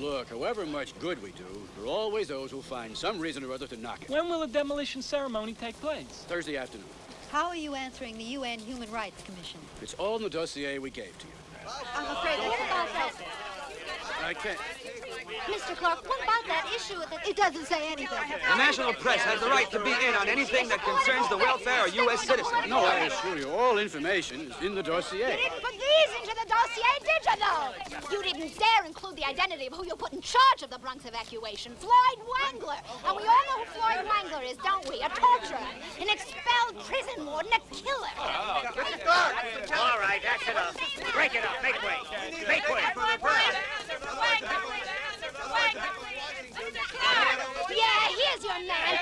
Look, however much good we do, there are always those who find some reason or other to knock it. When will the demolition ceremony take place? Thursday afternoon. How are you answering the UN Human Rights Commission? It's all in the dossier we gave to you. I'm afraid what about that? I can't. Mr. Clark, what about that issue? That it doesn't say anything. The national press has the right to be in on anything that concerns the welfare of U.S. citizens. No, I assure you, all information is in the dossier. You these you dare include the identity of who you put in charge of the Bronx evacuation, Floyd Wangler. And we all know who Floyd Wangler is, don't we? A torturer, an expelled prison warden, a killer. Oh, All right, that's enough. Break it up. Make way. Make way. Yeah, here's your man.